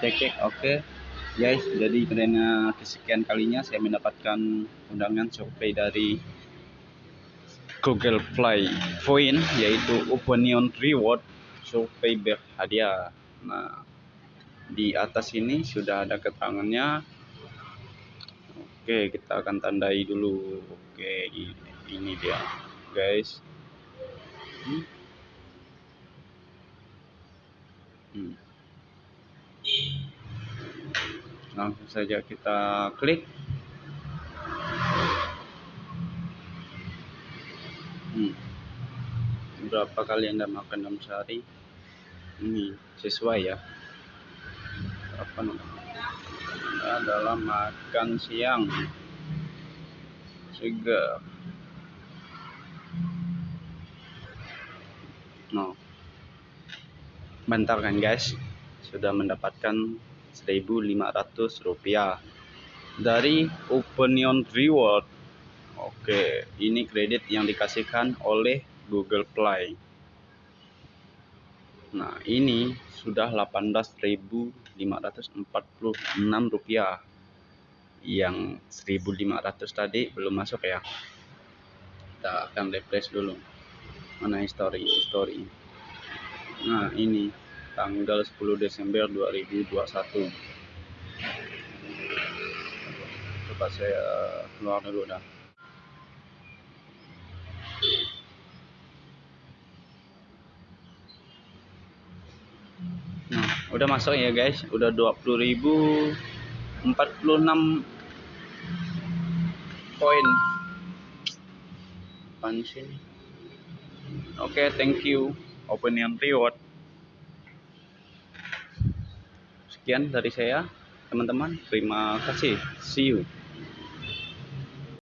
cek cek oke. Guys jadi karena kesekian kalinya saya mendapatkan undangan survei dari Google Play Point yaitu Opinion Reward survei berhadiah nah di atas ini sudah ada keterangannya. Oke kita akan tandai dulu. Oke ini dia guys. Hmm. Hmm. Langsung saja kita klik. Hmm. berapa kali anda makan dalam sehari? Ini sesuai ya. Apa namanya? Adalah makan siang. Segar. No. Bentar kan guys. Sudah mendapatkan 1500 rupiah. Dari Opinion Reward. Oke ini kredit yang dikasihkan oleh Google Play. Nah ini sudah 18.546 rupiah. Yang 1500 tadi belum masuk ya. Kita akan refresh dulu. Mana history history. Nah ini tanggal 10 Desember 2021 coba saya keluar dulu dah. Nah udah masuk ya guys. Udah 20.046 poin. Apaan sini oke okay, thank you. Opinion reward sekian dari saya teman-teman. Terima kasih. See you